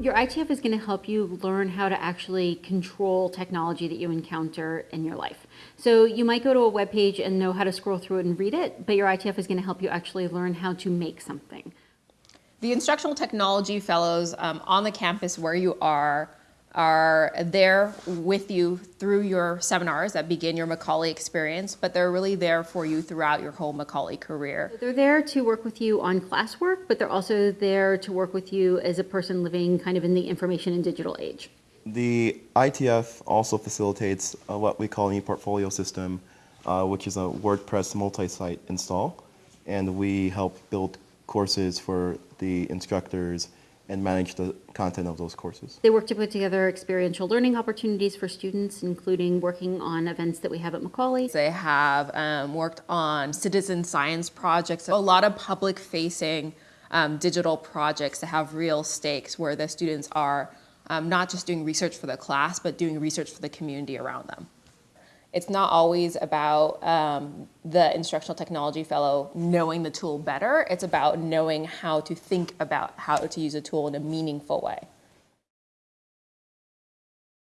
Your ITF is going to help you learn how to actually control technology that you encounter in your life. So you might go to a web page and know how to scroll through it and read it, but your ITF is going to help you actually learn how to make something. The instructional technology fellows um, on the campus where you are are there with you through your seminars that begin your Macaulay experience, but they're really there for you throughout your whole Macaulay career. They're there to work with you on classwork, but they're also there to work with you as a person living kind of in the information and digital age. The ITF also facilitates uh, what we call an e-portfolio system, uh, which is a WordPress multi-site install, and we help build courses for the instructors and manage the content of those courses. They work to put together experiential learning opportunities for students, including working on events that we have at Macaulay. They have um, worked on citizen science projects, a lot of public facing um, digital projects that have real stakes where the students are um, not just doing research for the class, but doing research for the community around them it's not always about um, the instructional technology fellow knowing the tool better. It's about knowing how to think about how to use a tool in a meaningful way.